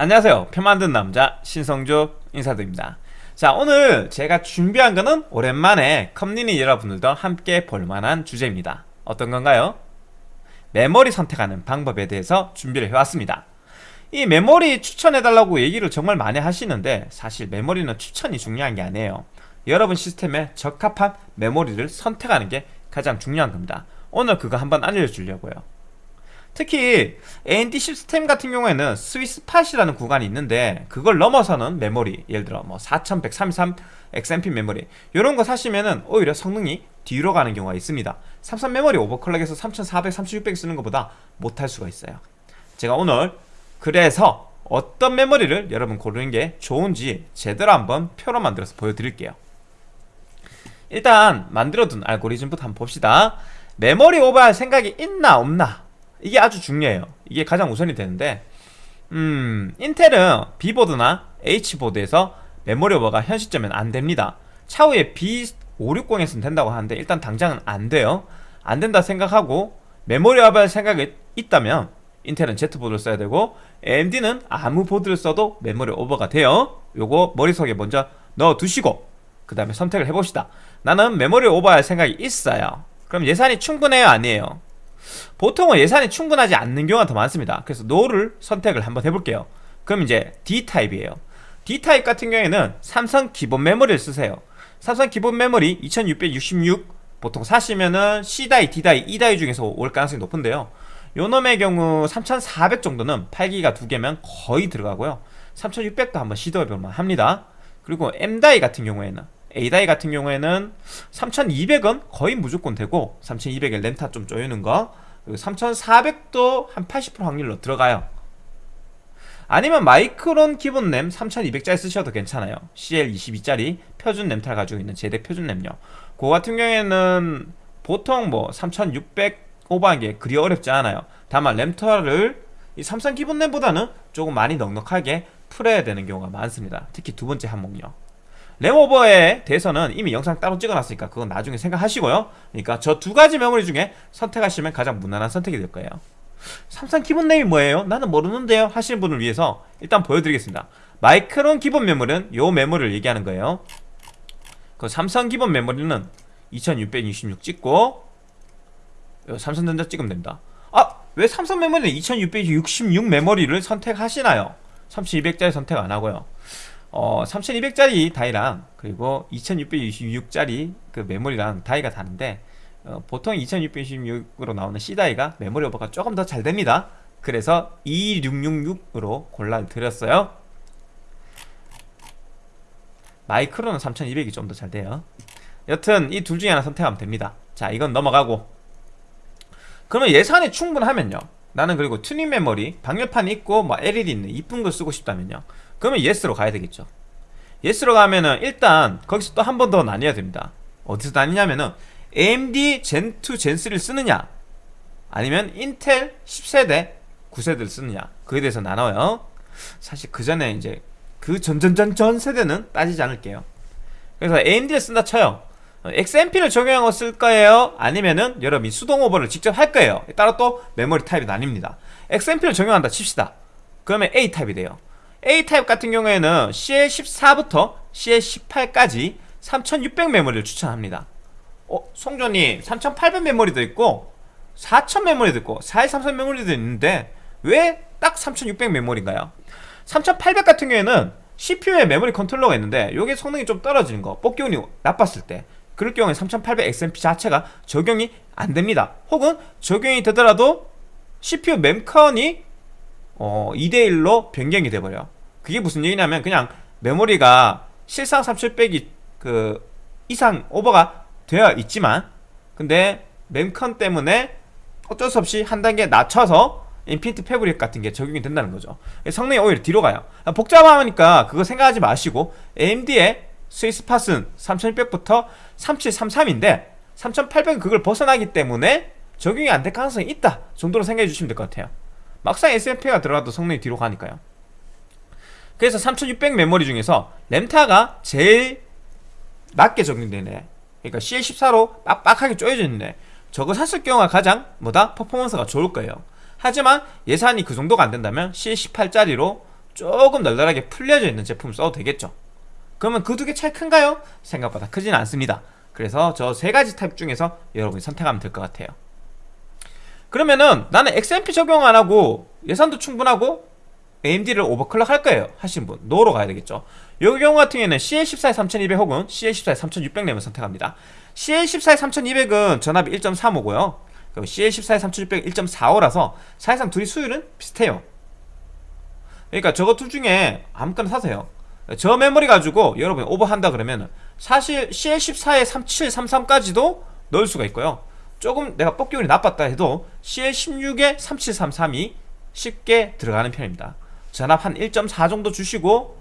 안녕하세요. 표 만든 남자 신성조 인사드립니다. 자 오늘 제가 준비한 거는 오랜만에 커뮤니티 여러분들도 함께 볼만한 주제입니다. 어떤 건가요? 메모리 선택하는 방법에 대해서 준비를 해왔습니다. 이 메모리 추천해달라고 얘기를 정말 많이 하시는데 사실 메모리는 추천이 중요한 게 아니에요. 여러분 시스템에 적합한 메모리를 선택하는 게 가장 중요한 겁니다. 오늘 그거 한번 알려주려고요 특히 AMD 시스템 같은 경우에는 스위스팟이라는 구간이 있는데 그걸 넘어서는 메모리 예를 들어 뭐 4133 XMP 메모리 이런 거 사시면은 오히려 성능이 뒤로 가는 경우가 있습니다. 삼성 메모리 오버클럭에서 3400, 3600 쓰는 것보다 못할 수가 있어요. 제가 오늘 그래서 어떤 메모리를 여러분 고르는 게 좋은지 제대로 한번 표로 만들어서 보여드릴게요. 일단 만들어둔 알고리즘부터 한번 봅시다. 메모리 오버할 생각이 있나 없나 이게 아주 중요해요. 이게 가장 우선이 되는데 음 인텔은 B보드나 H보드에서 메모리 오버가 현 시점엔 안됩니다. 차후에 B560에서는 된다고 하는데 일단 당장은 안돼요. 안된다 생각하고 메모리 오버할 생각이 있다면 인텔은 Z보드를 써야 되고 AMD는 아무 보드를 써도 메모리 오버가 돼요. 요거 머릿속에 먼저 넣어두시고 그 다음에 선택을 해봅시다. 나는 메모리 오버할 생각이 있어요. 그럼 예산이 충분해요? 아니에요 보통은 예산이 충분하지 않는 경우가 더 많습니다. 그래서 NO를 선택을 한번 해볼게요. 그럼 이제 D타입이에요. D타입 같은 경우에는 삼성 기본 메모리를 쓰세요. 삼성 기본 메모리 2666 보통 사시면은 C die, D die, E die 중에서 올 가능성이 높은데요. 요놈의 경우 3400 정도는 8기가 두 개면 거의 들어가고요. 3600도 한번 시도해볼만 합니다. 그리고 M다이 같은 경우에는 A다이 같은 경우에는 3200은 거의 무조건 되고 3200에 렌타 좀 쪼이는 거 그리고 3400도 한 80% 확률로 들어가요. 아니면 마이크론 기본 램 3200짜리 쓰셔도 괜찮아요. CL22짜리 표준 램탈 가지고 있는 제대 표준 램요. 그거 같은 경우에는 보통 뭐 3600 오버한 게 그리 어렵지 않아요. 다만 램터를 이 삼성 기본 램보다는 조금 많이 넉넉하게 풀어야 되는 경우가 많습니다. 특히 두 번째 항목요 램오버에 대해서는 이미 영상 따로 찍어놨으니까 그건 나중에 생각하시고요 그러니까 저 두 가지 메모리 중에 선택하시면 가장 무난한 선택이 될 거예요 삼성 기본 램이 뭐예요? 나는 모르는데요 하시는 분을 위해서 일단 보여드리겠습니다 마이크론 기본 메모리는 요 메모리를 얘기하는 거예요 그 삼성 기본 메모리는 2626 찍고 삼성전자 찍으면 됩니다 아! 왜 삼성 메모리는 2666 메모리를 선택하시나요? 3200짜리 선택 안하고요 어, 3200짜리 다이랑 그리고 2626짜리 그 메모리랑 다이가 다른데 어, 보통 2626으로 나오는 C다이가 메모리 오버가 조금 더 잘 됩니다. 그래서 2666으로 골라드렸어요. 마이크로는 3200이 좀 더 잘 돼요. 여튼 이 둘 중에 하나 선택하면 됩니다. 자 이건 넘어가고. 그러면 예산이 충분하면요. 나는 그리고 튜닝 메모리 방열판이 있고 뭐 LED 있는 이쁜 거 쓰고 싶다면요 그러면 yes로 가야 되겠죠. yes로 가면은 일단 거기서 또 한 번 더 나뉘어야 됩니다. 어디서 나뉘냐면은 AMD Zen2 Zen3를 쓰느냐 아니면 인텔 10세대 9세대를 쓰느냐 그에 대해서 나눠요. 사실 그 전에 이제 그 전전전 전 세대는 따지지 않을게요. 그래서 AMD를 쓴다 쳐요. XMP를 적용한 거쓸 거예요? 아니면은 여러분이 수동 오버를 직접 할 거예요? 따라 또 메모리 타입이 나뉩니다. XMP를 적용한다 칩시다. 그러면 A타입이 돼요 A타입 같은 경우에는 CL14부터 CL18까지 3600 메모리를 추천합니다 어? 성조님 3800 메모리도 있고 4000 메모리도 있고 4133 메모리도 있는데 왜 딱 3600 메모리인가요? 3800 같은 경우에는 CPU에 메모리 컨트롤러가 있는데 이게 성능이 좀 떨어지는 거 뽑기 운이 나빴을 때 그럴 경우에 3800 XMP 자체가 적용이 안됩니다 혹은 적용이 되더라도 CPU mem컨이 어, 2대1로 변경이 돼버려 그게 무슨 얘기냐면 그냥 메모리가 실상 3700이 그 이상 오버가 되어 있지만 근데 mem컨 때문에 어쩔 수 없이 한 단계 낮춰서 Infinity Fabric 같은 게 적용이 된다는 거죠. 성능이 오히려 뒤로 가요. 복잡하니까 그거 생각하지 마시고 AMD의 스위스팟은 3600부터 3733인데 3800은 그걸 벗어나기 때문에 적용이 안 될 가능성이 있다 정도로 생각해 주시면 될 것 같아요. 막상 XMP가 들어가도 성능이 뒤로 가니까요 그래서 3600 메모리 중에서 램타가 제일 낮게 적용되네. 그러니까 CL14로 빡빡하게 쪼여져 있는데 저거 샀을 경우가 가장 뭐다? 퍼포먼스가 좋을 거예요. 하지만 예산이 그 정도가 안 된다면 CL18짜리로 조금 널널하게 풀려져 있는 제품을 써도 되겠죠. 그러면 그 두 개 차이 큰가요? 생각보다 크진 않습니다. 그래서 저 세 가지 타입 중에서 여러분이 선택하면 될 것 같아요. 그러면은 나는 XMP 적용 안 하고 예산도 충분하고 AMD를 overclock 할 거예요. 하시는 분 no로 가야 되겠죠. 이 경우 같은 경우에는 CL14에 3200 혹은 CL14에 3600 램을 선택합니다. CL14에 3200은 전압이 1.35고요. 그리고 CL14에 3600 1.45라서 사실상 둘이 수율은 비슷해요. 그러니까 저거 둘 중에 아무거나 사세요. 저 메모리 가지고 여러분이 오버한다 그러면 사실 CL14에 3733까지도 넣을 수가 있고요. 조금 내가 뽑기운이 나빴다 해도 CL16에 3733이 쉽게 들어가는 편입니다 전압 한 1.4 정도 주시고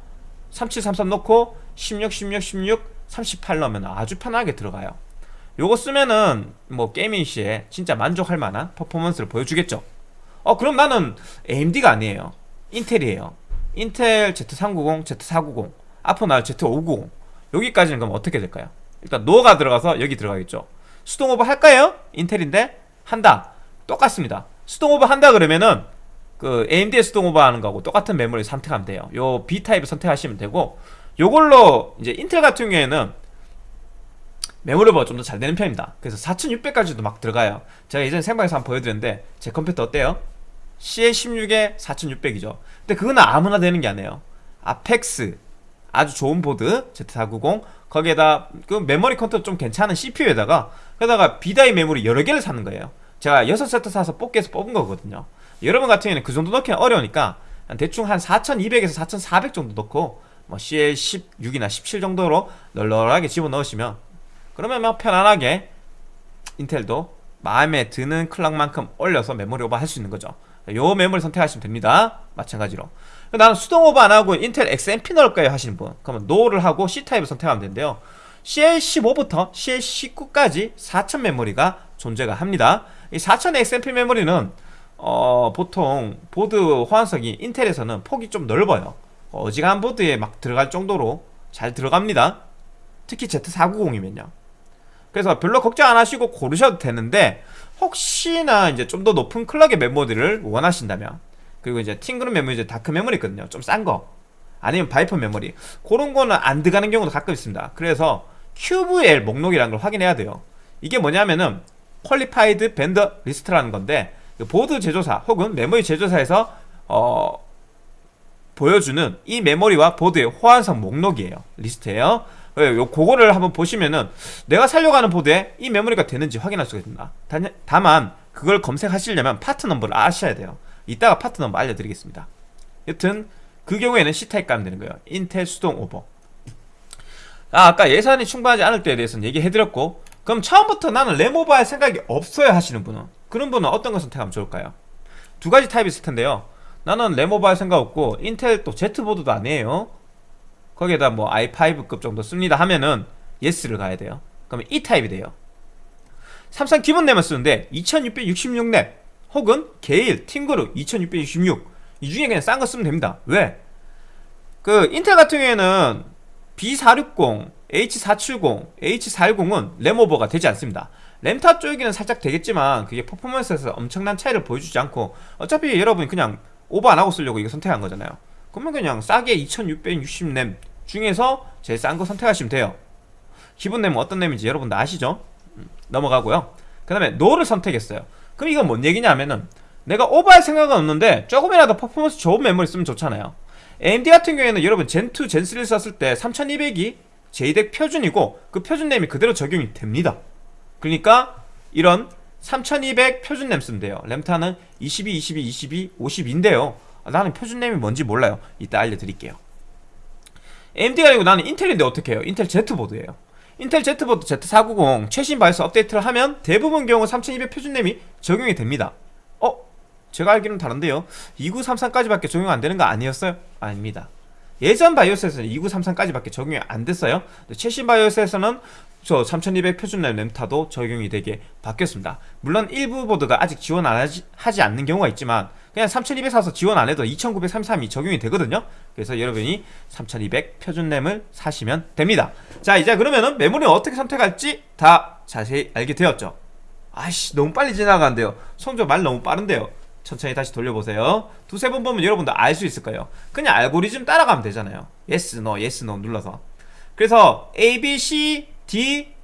3733 넣고 16, 16, 16, 38 넣으면 아주 편하게 들어가요. 요거 쓰면은 뭐 gaming 시에 진짜 만족할 만한 퍼포먼스를 보여주겠죠. 어 그럼 나는 AMD가 아니에요. 인텔이에요. 인텔 Z390, Z490 앞으로 나올 Z590 여기까지는 그럼 어떻게 될까요? 일단 no가 들어가서 여기 들어가겠죠. 수동 오버 할까요? 인텔인데? 한다. 똑같습니다. 수동 오버 한다 그러면은 그 AMD의 수동 오버 하는 거하고 똑같은 메모리 선택하면 돼요. 요 B타입을 선택하시면 되고 요걸로 이제 인텔 같은 경우에는 메모리 오버가 좀 더 잘 되는 편입니다. 그래서 4600까지도 막 들어가요. 제가 예전에 생방에서 한번 보여드렸는데 제 컴퓨터 어때요? CL16에 4600이죠. 근데 그거는 아무나 되는 게 아니에요. Apex 아주 좋은 보드 Z490 거기에다 그 메모리 컨트롤 좀 괜찮은 CPU에다가 게다가 B die 메모리 여러 개를 사는 거예요. 제가 6세트 사서 뽑기에서 뽑은 거거든요 여러분 같은 경우에는 그 정도 넣기는 어려우니까 대충 한 4200에서 4400 정도 넣고 뭐 CL16이나 17 정도로 널널하게 집어넣으시면 그러면 뭐 편안하게 인텔도 마음에 드는 clock만큼 올려서 메모리 오버 할 수 있는 거죠. 요 메모리 선택하시면 됩니다. 마찬가지로. 나는 수동 오버 안 하고 인텔 XMP 넣을 거예요? 하시는 분. 그러면 no를 하고 C타입을 선택하면 되는데요. CL15부터 CL19까지 4000 메모리가 존재가 합니다. 이4000 XMP 메모리는 어, 보통 보드 호환성이 인텔에서는 폭이 좀 넓어요. 어지간한 보드에 막 들어갈 정도로 잘 들어갑니다. 특히 Z490이면요. 그래서 별로 걱정 안 하시고 고르셔도 되는데 혹시나 이제 좀 더 높은 clock의 메모리를 원하신다면 그리고 이제 팀그룹 메모리 이제 Dark 메모리 있거든요. 좀 싼 거. 아니면 바이퍼 메모리. 그런 거는 안 들어가는 경우도 가끔 있습니다. 그래서 QVL 목록이라는 걸 확인해야 돼요. 이게 뭐냐면은 Qualified Vendor List라는 건데 그 보드 제조사 혹은 메모리 제조사에서 어 보여주는 이 메모리와 보드의 호환성 목록이에요. 리스트예요. 요 그거를 한번 보시면은 내가 살려고 하는 보드에 이 메모리가 되는지 확인할 수가 있습니다. 다만 그걸 검색하시려면 파트 넘버를 아셔야 돼요. 이따가 파트 넘버 알려드리겠습니다. 여튼 그 경우에는 C타입 가면 되는 거예요. 인텔 수동 오버. 아, 아까 예산이 충분하지 않을 때에 대해서는 얘기해드렸고 그럼 처음부터 나는 램 오버 할 생각이 없어요 하시는 분은 그런 분은 어떤 걸 선택하면 좋을까요? 두 가지 타입이 있을 텐데요. 나는 램오버 할 생각 없고 인텔 또 Z보드도 아니에요. 거기에다 뭐 i5급 정도 씁니다 하면은 예스를 가야 돼요. 그러면 E 타입이 돼요. 삼성 기본 램을 쓰는데 2666램 혹은 게일, 팅그룹 2666 이 중에 그냥 싼 거 쓰면 됩니다. 왜? 그 인텔 같은 경우에는 B460, H470, H410은 램 오버가 되지 않습니다 램탑 쪽에는 살짝 되겠지만 그게 퍼포먼스에서 엄청난 차이를 보여주지 않고 어차피 여러분이 그냥 오버 안하고 쓰려고 이거 선택한 거잖아요. 그러면 그냥 싸게 2660램 중에서 제일 싼 거 선택하시면 돼요. 기본 램은 어떤 램인지 여러분도 아시죠? 음, 넘어가고요. 그 다음에 노를 선택했어요. 그럼 이건 뭔 얘기냐면은 내가 오버할 생각은 없는데 조금이라도 퍼포먼스 좋은 메모리 쓰면 좋잖아요. AMD 같은 경우에는 여러분 젠2, 젠3를 썼을 때 3200이 JEDEC 표준이고 그 표준 램이 그대로 적용이 됩니다 그러니까 이런 3200 표준 램 쓰면 돼요. 램타는 22, 22, 22, 50인데요. 나는 표준 램이 뭔지 몰라요. 이따 알려드릴게요. AMD가 아니고 나는 인텔인데 어떻게 해요? 인텔 Z보드예요. 인텔 Z보드 Z490 최신 바이오스 업데이트를 하면 대부분 경우 3200 표준 램이 적용이 됩니다. 어? 제가 알기로는 다른데요. 2933까지밖에 적용 안 되는 거 아니었어요? 아닙니다. 예전 바이오스에서는 2933까지밖에 적용이 안 됐어요. 최신 바이오스에서는 저 3200 표준 램 램타도 적용이 되게 바뀌었습니다. 물론 일부 보드가 아직 지원 안 하지, 하지 않는 경우가 있지만 그냥 3200 사서 지원 안 해도 2933이 적용이 되거든요. 그래서 여러분이 3200 표준 램을 사시면 됩니다. 자 이제 그러면은 메모리 어떻게 선택할지 다 자세히 알게 되었죠. 아이씨 너무 빨리 지나가는데요. 성조 말 너무 빠른데요. 천천히 다시 돌려보세요. 두세 번 보면 여러분도 알 수 있을 거예요. 그냥 알고리즘 따라가면 되잖아요. Yes, no, yes, no 눌러서. 그래서 A, B, C, D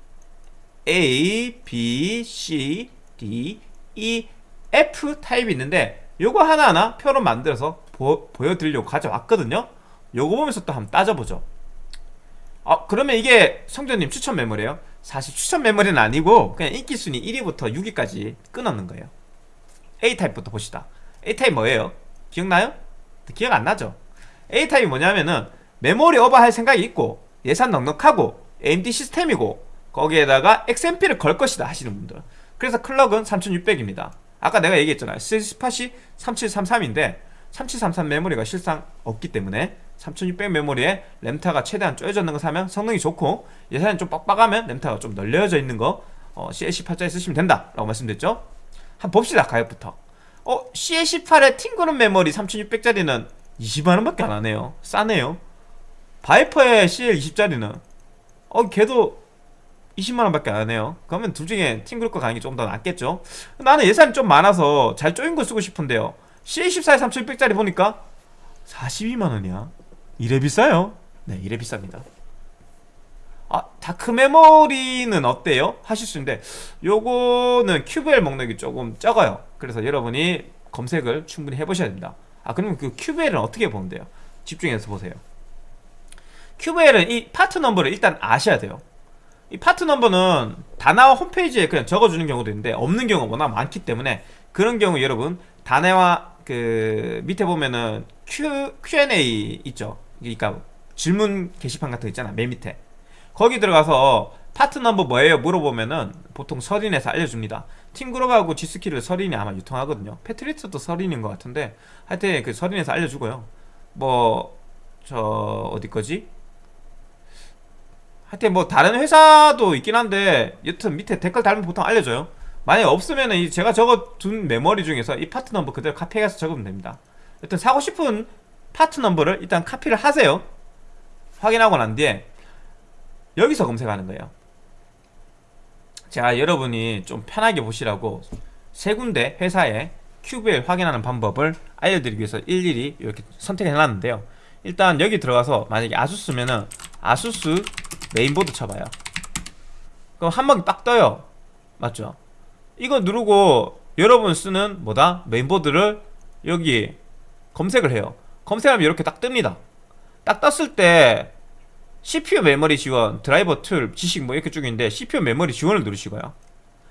A, B, C, D, E, F 타입이 있는데 요거 하나하나 표로 만들어서 보, 보여드리려고 가져왔거든요 요거 보면서 또 한번 따져보죠 아 그러면 이게 성전님 추천 메모리예요? 사실 추천 메모리는 아니고 그냥 인기순위 1위부터 6위까지 끊었는 거예요 A타입부터 봅시다 A타입 뭐예요? 기억나요? 기억 안 나죠? A타입이 뭐냐면은 메모리 오버할 생각이 있고 예산 넉넉하고 AMD 시스템이고 거기에다가 XMP를 걸 것이다 하시는 분들. 그래서 클럭은 3600입니다. 아까 내가 얘기했잖아요. 스팟이 3733인데 3733 메모리가 실상 없기 때문에 3600 메모리에 램타가 최대한 쪼여져 있는 거 사면 성능이 좋고 예산이 좀 빡빡하면 램타가 좀 널려져 있는 거 어, CL18짜리 쓰시면 된다 라고 말씀드렸죠? 한번 봅시다 가격부터. 어 CL18의 팅그룹 메모리 3600짜리는 20만원밖에 안 하네요. 싸네요. 바이퍼의 CL20짜리는 어 걔도 20만원 밖에 안 하네요. 그러면 둘 중에 팀그룹 거 가는 게좀더 낫겠죠? 나는 예산이 좀 많아서 잘 쪼인 거 쓰고 싶은데요. CL14에 3600짜리 보니까 42만원이야. 이래 비싸요? 네 이래 비쌉니다. 아 다크 메모리는 어때요? 하실 수 있는데 요거는 QVL 목록이 조금 적어요. 그래서 여러분이 검색을 충분히 해보셔야 됩니다. 아 그러면 그 QVL은 어떻게 보면 돼요? 집중해서 보세요 QVL은 이 파트 넘버를 일단 아셔야 돼요. 이 파트 넘버는 다나와 홈페이지에 그냥 적어주는 경우도 있는데 없는 경우가 워낙 많기 때문에 그런 경우 여러분 다나와 그 밑에 보면은 Q, Q&A 있죠. 그러니까 질문 게시판 같은 거 있잖아 맨 밑에. 거기 들어가서 파트 넘버 뭐예요? 물어보면은 보통 서린에서 알려줍니다. 팀그룹하고 G스킬을 서린이 아마 유통하거든요. 패트리어트도 서린인 것 같은데 하여튼 그 서린에서 알려주고요. 뭐 저 어디 거지 하여튼 뭐 다른 회사도 있긴 한데 여튼 밑에 댓글 달면 보통 알려줘요. 만약에 없으면은 이 제가 적어둔 메모리 중에서 이 파트 넘버 그대로 카피해서 적으면 됩니다. 여튼 사고 싶은 파트 넘버를 일단 카피를 하세요. 확인하고 난 뒤에 여기서 검색하는 거예요. 자 여러분이 좀 편하게 보시라고 세 군데 회사에 QVL 확인하는 방법을 알려드리기 위해서 일일이 이렇게 선택해 놨는데요. 일단 여기 들어가서 만약에 아수스면은 아수스 메인보드 쳐봐요. 그럼 한 번에 딱 떠요. 맞죠? 이거 누르고 여러분 쓰는 뭐다? 메인보드를 여기 검색을 해요. 검색하면 이렇게 딱 뜹니다. 딱 떴을 때 CPU 메모리 지원, 드라이버 툴, 지식 뭐 이렇게 쭉 있는데 CPU 메모리 지원을 누르시고요.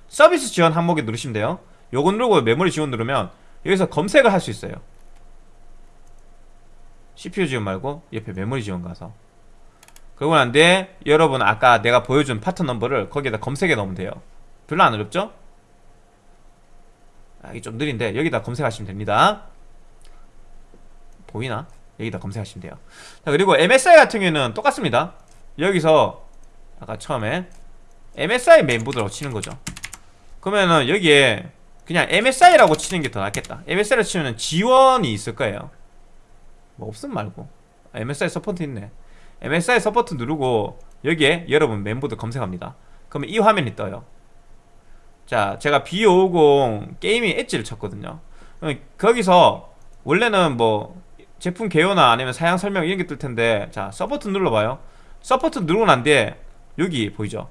서비스 지원 항목에 누르시면 돼요. 요거 누르고 메모리 지원 누르면 여기서 검색을 할 수 있어요. CPU 지원 말고 옆에 메모리 지원 가서 그러고 난 뒤에 여러분 아까 내가 보여준 파트 넘버를 거기에다 검색해 넣으면 돼요. 별로 안 어렵죠? 아, 이게 좀 느린데 여기다 검색하시면 됩니다. 보이나? 여기다 검색하시면 돼요. 자 그리고 MSI 같은 경우에는 똑같습니다. 여기서 아까 처음에 MSI 메인보드라고 치는 거죠. 그러면은 여기에 그냥 MSI라고 치는 게 더 낫겠다. MSI를 치면은 지원이 있을 거예요. 뭐 없음 말고. 아, MSI support 있네 MSI support 누르고 여기에 여러분 메인보드 검색합니다. 그러면 이 화면이 떠요. 자 제가 B550 게이밍 엣지를 쳤거든요. 그럼 거기서 원래는 뭐 제품 개요나 아니면 사양 설명 이런 게 뜰 텐데 자 support 눌러봐요. support 누르고 난 뒤에 여기 보이죠?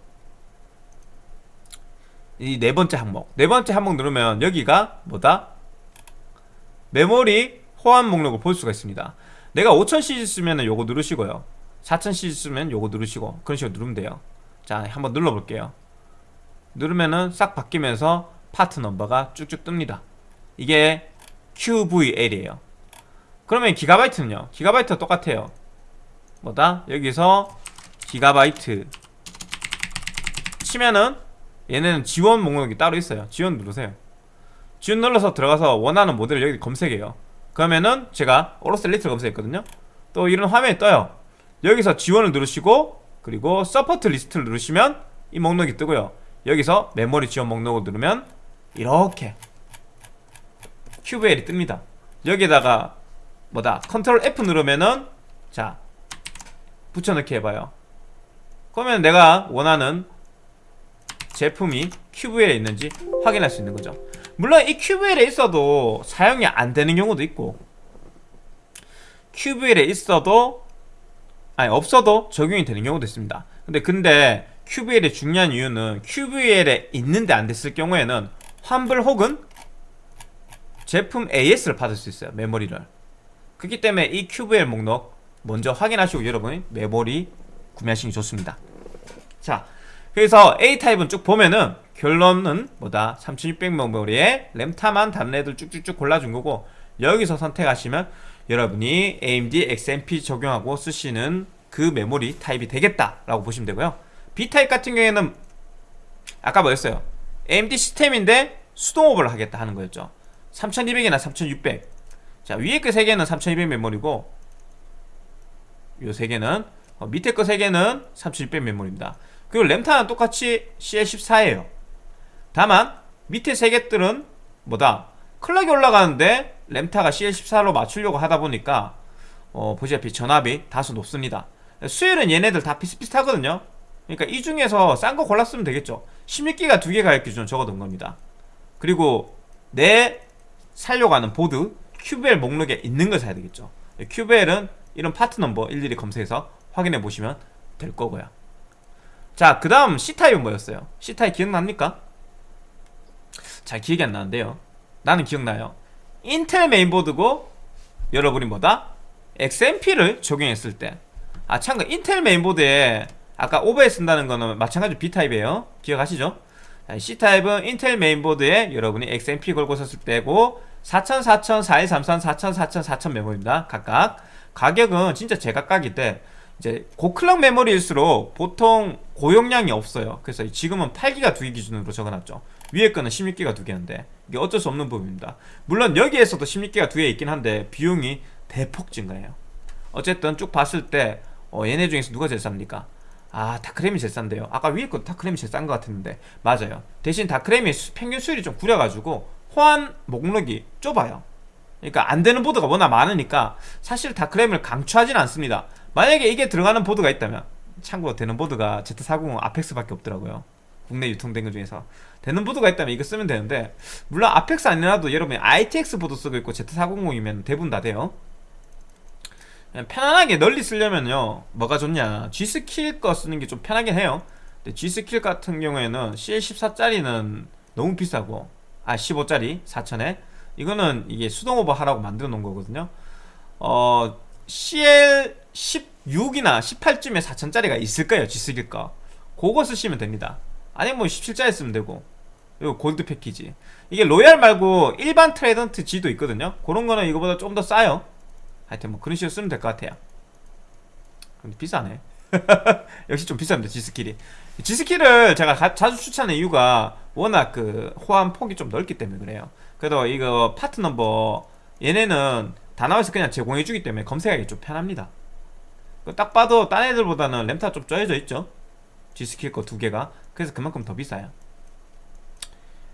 이 네 번째 항목. 네 번째 항목 누르면 여기가 뭐다? 메모리 호환 목록을 볼 수가 있습니다. 내가 5000cc 쓰면 요거 누르시고요 4000cc 쓰면 요거 누르시고 그런 식으로 누르면 돼요. 자 한번 눌러볼게요. 누르면은 싹 바뀌면서 파트 넘버가 쭉쭉 뜹니다. 이게 QVL이에요. 그러면 기가바이트는요? 기가바이트가 똑같아요. 뭐다? 여기서 기가바이트 치면은 얘네는 지원 목록이 따로 있어요. 지원 누르세요. 지원 눌러서 들어가서 원하는 모델을 여기 검색해요. 그러면은 제가 오로스 엘리트를 검색했거든요. 또 이런 화면이 떠요 여기서 지원을 누르시고 그리고 support list를 누르시면 이 목록이 뜨고요. 여기서 메모리 지원 목록을 누르면 이렇게 QVL이 뜹니다. 여기다가 뭐다? 컨트롤 F 누르면은 자 붙여넣기 해봐요. 그러면 내가 원하는 제품이 QVL에 있는지 확인할 수 있는 거죠. 물론 이 QVL에 있어도 사용이 안 되는 경우도 있고 QVL에 있어도 아니 없어도 적용이 되는 경우도 있습니다. 근데 근데 QVL이 중요한 이유는 QVL에 있는데 안 됐을 경우에는 환불 혹은 제품 AS를 받을 수 있어요 메모리를. 그렇기 때문에 이 QVL 목록 먼저 확인하시고 여러분 메모리 구매하시는 게 좋습니다. 자 그래서 A타입은 쭉 보면은 결론은 뭐다? 3600 메모리에 램타만 애들 쭉쭉쭉 골라준 거고 여기서 선택하시면 여러분이 AMD XMP 적용하고 쓰시는 그 메모리 타입이 되겠다라고 보시면 되고요. B타입 같은 경우에는 아까 뭐였어요? AMD 시스템인데 수동 오버를 하겠다 하는 거였죠. 3200이나 3600 자 위에 그 3개는 3200 메모리고 요 3개는 어, 밑에 거 3개는 3600 메모리입니다. 그리고 램타는 똑같이 CL14예요. 다만 밑에 3개들은 뭐다? 클럭이 올라가는데 램타가 CL14로 맞추려고 하다 보니까 어, 보시다시피 전압이 다소 높습니다. 수율은 얘네들 다 비슷비슷하거든요. 그러니까 이 중에서 싼 거 골랐으면 되겠죠. 16기가 두 개 가격 기준 적어둔 겁니다. 그리고 내 살려고 하는 보드 QBL 목록에 있는 걸 사야 되겠죠. QVL은 이런 파트 넘버 일일이 검색해서 확인해 보시면 될 거고요. 자그 다음 C타입은 뭐였어요? C타입 기억납니까? 잘 기억이 안 나는데요. 나는 기억나요 인텔 메인보드고 여러분이 뭐다? XMP를 적용했을 때 아 참고 인텔 메인보드에 아까 오버에 쓴다는 거는 마찬가지로 B타입이에요. 기억하시죠? C타입은 인텔 메인보드에 여러분이 XMP 걸고 썼을 때고 4000, 4000, 4133, 4000, 4000, 4000 메모리입니다. 각각. 가격은 진짜 제각각인데 이제 고클럭 메모리일수록 보통 고용량이 없어요. 그래서 지금은 8기가 2개 기준으로 적어놨죠 위에 거는 16기가 2개인데 이게 어쩔 수 없는 부분입니다. 물론 여기에서도 16기가 2개 있긴 한데 비용이 대폭 증가해요. 어쨌든 쭉 봤을 때 어, 얘네 중에서 누가 제일 쌉니까? 아 다크램이 제일 싼데요. 아까 위에 거 다크램이 제일 싼 것 같았는데. 맞아요. 대신 다크램이 수- 평균 수율이 좀 구려가지고 호환 목록이 좁아요. 그러니까 안 되는 보드가 워낙 많으니까 사실 다크램을 강추하진 않습니다. 만약에 이게 들어가는 보드가 있다면 참고로 되는 보드가 Z490 아펙스밖에 없더라고요 국내 유통된 것 중에서 되는 보드가 있다면 이거 쓰면 되는데 물론 아펙스 아니라도 여러분이 ITX 보드 쓰고 있고 Z490이면 대부분 다 돼요. 편안하게 널리 쓰려면요 뭐가 좋냐. G스킬 거 쓰는 게 좀 편하긴 해요. 근데 G스킬 같은 경우에는 CL14짜리는 너무 비싸고 아 15짜리 4천에. 이거는 이게 수동 오버 하라고 만들어 놓은 거거든요. 어 CL16이나 18쯤에 4천짜리가 있을 거예요 G스킬 거. 그거 쓰시면 됩니다 아니면 뭐 17짜리 쓰면 되고. 이거 골드 패키지. 이게 로얄 말고 일반 트라이던트 Z도 있거든요. 그런 거는 이거보다 좀 더 싸요. 하여튼 뭐 그런 식으로 쓰면 될 것 같아요. 근데 비싸네. 역시 좀 비쌉니다 G스킬이. G스킬을 제가 가- 자주 추천하는 이유가 워낙 그 호환 폭이 좀 넓기 때문에 그래요. 그래도 이거 파트 넘버 얘네는 다 나와서 그냥 제공해주기 때문에 검색하기 좀 편합니다. 그딱 봐도 딴 애들보다는 램타 좀 쪼여져 있죠 G스킬 거 두 개가. 그래서 그만큼 더 비싸요.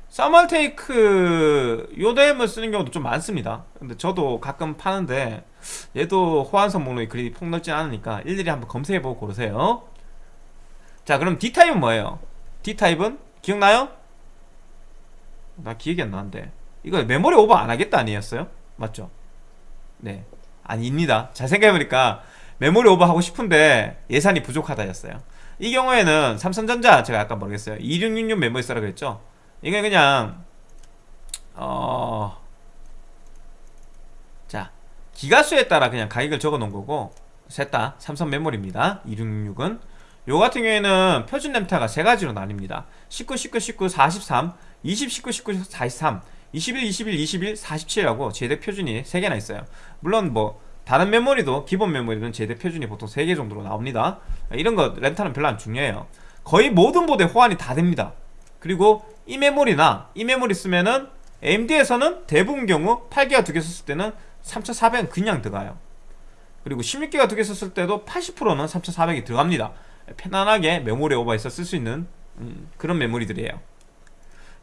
서멀테이크 요댐을 쓰는 경우도 좀 많습니다. 근데 저도 가끔 파는데 얘도 호환성 목록이 그리 폭넓진 않으니까 일일이 한번 검색해보고 고르세요. 자 그럼 D타입은 뭐예요? D타입은? 기억나요? 나 기억이 안 나는데. 이거 메모리 오버 안 하겠다 아니었어요? 맞죠? 네. 아닙니다. 잘 생각해보니까 메모리 오버 하고 싶은데 예산이 부족하다였어요 이 경우에는 삼성전자 제가 아까 모르겠어요. 2666 메모리 쓰라 그랬죠? 이게 그냥 어... 자 기가수에 따라 그냥 가격을 적어 놓은 거고 셋다 삼성 메모리입니다. 2666은. 요 같은 경우에는 표준 램타가 세 가지로 나뉩니다. 19, 19, 19, 43 20, 19, 19, 43 21, 21, 21, 47이라고 제대 표준이 3개나 있어요. 물론 뭐 다른 메모리도 기본 메모리는 제대 표준이 보통 3개 정도로 나옵니다. 이런 거 램타는 별로 안 중요해요. 거의 모든 보드에 호환이 다 됩니다. 그리고 이 메모리나 이 메모리 쓰면은 AMD에서는 대부분 경우 8기가 두 개 썼을 때는 3400은 그냥 들어가요. 그리고 16기가 두 개 썼을 때도 80%는 3400이 들어갑니다. 편안하게 메모리 오버해서 쓸 수 있는 음, 그런 메모리들이에요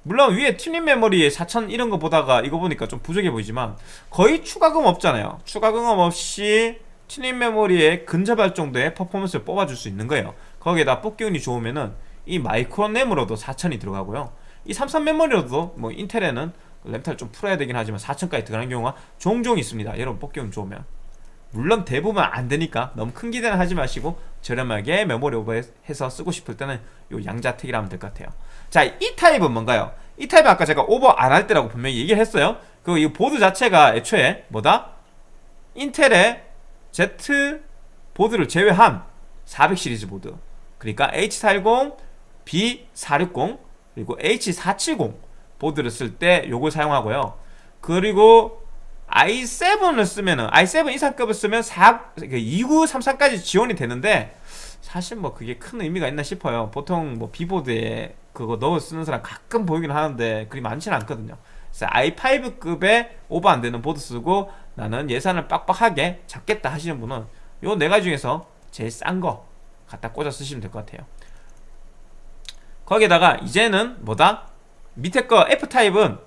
물론 위에 튜닝 메모리 4000 이런 거 보다가 이거 보니까 좀 부족해 보이지만 거의 추가금 없잖아요. 추가금 없이 튜닝 메모리에 근접할 정도의 퍼포먼스를 뽑아줄 수 있는 거예요. 거기에다 뽑기 운이 좋으면은 이 마이크로 램으로도 4000이 들어가고요. 이 삼성 메모리로도 뭐 인텔에는 램타를 좀 풀어야 되긴 하지만 4천까지 들어가는 경우가 종종 있습니다. 여러분 뽑기운 좋으면. 물론 대부분 안 되니까 너무 큰 기대는 하지 마시고 저렴하게 메모리 오버해서 쓰고 싶을 때는 요 양자택일 하면 될 것 같아요 자 E타입은 뭔가요? E타입은 아까 제가 오버 안 할 때라고 분명히 얘기를 했어요 그이 보드 자체가 애초에 뭐다? 인텔의 Z 보드를 제외한 400 시리즈 보드 그러니까 H410, B460 그리고 H470 보드를 쓸 때 요걸 사용하고요 그리고 i7을 쓰면은 i7 이상급을 쓰면 4, 2933까지 지원이 되는데 사실 뭐 그게 큰 의미가 있나 싶어요 보통 뭐 비보드에 그거 넣어 쓰는 사람 가끔 보이긴 하는데 그리 많지는 않거든요. 그래서 i5급에 오버 안 되는 보드 쓰고 나는 예산을 빡빡하게 잡겠다 하시는 분은 요 네 가지 중에서 제일 싼 거 갖다 꽂아 쓰시면 될 것 같아요. 거기에다가 이제는 뭐다? 밑에 거 F타입은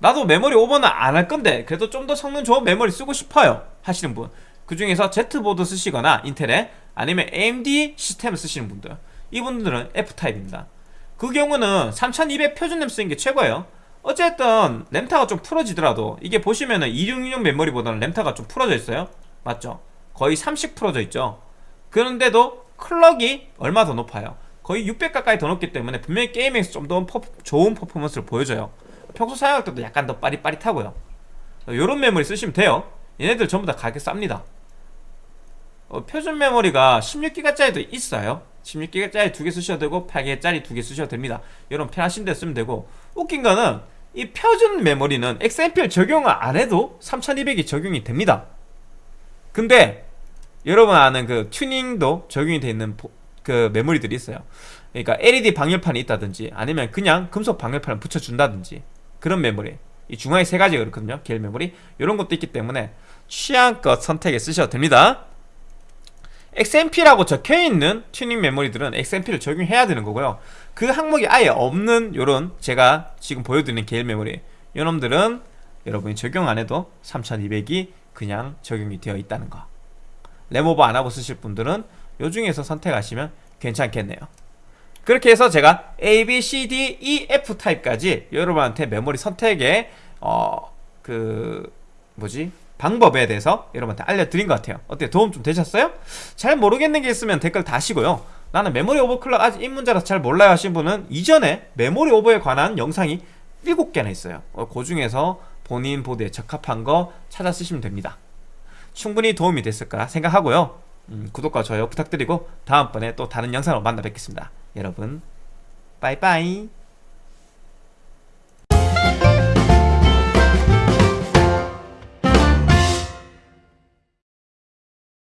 나도 메모리 오버는 안 할 건데 그래도 좀 더 성능 좋은 메모리 쓰고 싶어요 하시는 분. 그 중에서 Z보드 쓰시거나 인텔에 아니면 AMD 시스템을 쓰시는 분들. 이분들은 F타입입니다 그 경우는 3200 표준 램 쓰는 게 최고예요. 어쨌든 램타가 좀 풀어지더라도 이게 보시면은 2666 메모리보다는 램타가 좀 풀어져 있어요. 맞죠? 거의 30 풀어져 있죠. 그런데도 클럭이 얼마 더 높아요? 거의 600 가까이 더 높기 때문에 분명히 게임에서 좀 더 좋은 퍼포먼스를 보여줘요. 평소 사용할 때도 약간 더 빠릿빠릿하고요. 요런 메모리 쓰시면 돼요. 얘네들 전부 다 가격 쌉니다. 어, 표준 메모리가 16기가짜리도 있어요 16기가짜리 두 개 쓰셔도 되고 8기가짜리 두 개 쓰셔도 됩니다. 여러분 편하신 데 쓰면 되고. 웃긴 거는 이 표준 메모리는 XMP를 적용을 안 해도 3200이 적용이 됩니다. 근데 여러분 아는 그 튜닝도 적용이 되어 있는 보, 그 메모리들이 있어요. 그러니까 LED 방열판이 있다든지 아니면 그냥 금속 방열판을 붙여준다든지 그런 메모리. 이 중앙에 세 가지가 그렇거든요. 게일 메모리. 이런 것도 있기 때문에 취향껏 선택해 쓰셔도 됩니다 XMP라고 적혀있는 튜닝 메모리들은 XMP를 적용해야 되는 거고요. 그 항목이 아예 없는 요런 제가 지금 보여드리는 계열 메모리. 요놈들은 여러분이 적용 안 해도 3200이 그냥 적용이 되어 있다는 거. 램오버 안 하고 쓰실 분들은 요 중에서 선택하시면 괜찮겠네요. 그렇게 해서 제가 A, B, C, D, E, F 타입까지 여러분한테 메모리 선택의 어그 뭐지 방법에 대해서 여러분한테 알려드린 것 같아요. 어때요? 도움 좀 되셨어요? 잘 모르겠는 게 있으면 댓글 다시고요. 나는 메모리 오버클럭 아직 입문자라서 잘 몰라요 하신 분은 이전에 메모리 오버에 관한 영상이 7개나 있어요. 어, 그 중에서 본인 보드에 적합한 거 찾아 쓰시면 됩니다. 충분히 도움이 됐을 거라 생각하고요. 음, 구독과 좋아요 부탁드리고 다음번에 또 다른 영상으로 만나 뵙겠습니다. 여러분 빠이빠이